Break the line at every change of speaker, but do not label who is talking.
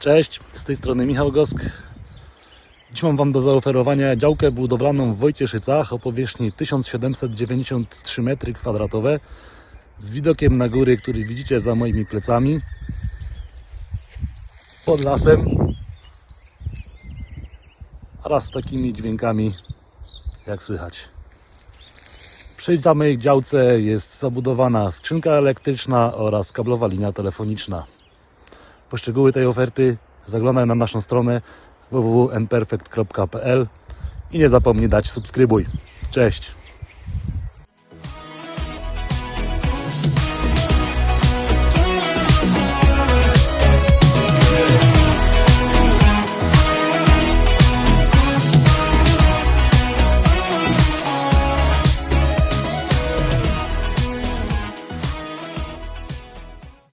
Cześć, z tej strony Michał Gosk. Dziś mam Wam do zaoferowania działkę budowlaną w Wojcieszycach o powierzchni 1793 m2 z widokiem na góry, który widzicie za moimi plecami pod lasem oraz takimi dźwiękami jak słychać. Przy samej działce jest zabudowana skrzynka elektryczna oraz kablowa linia telefoniczna. Po szczegóły tej oferty zaglądaj na naszą stronę www.nperfect.pl i nie zapomnij dać subskrybuj. Cześć!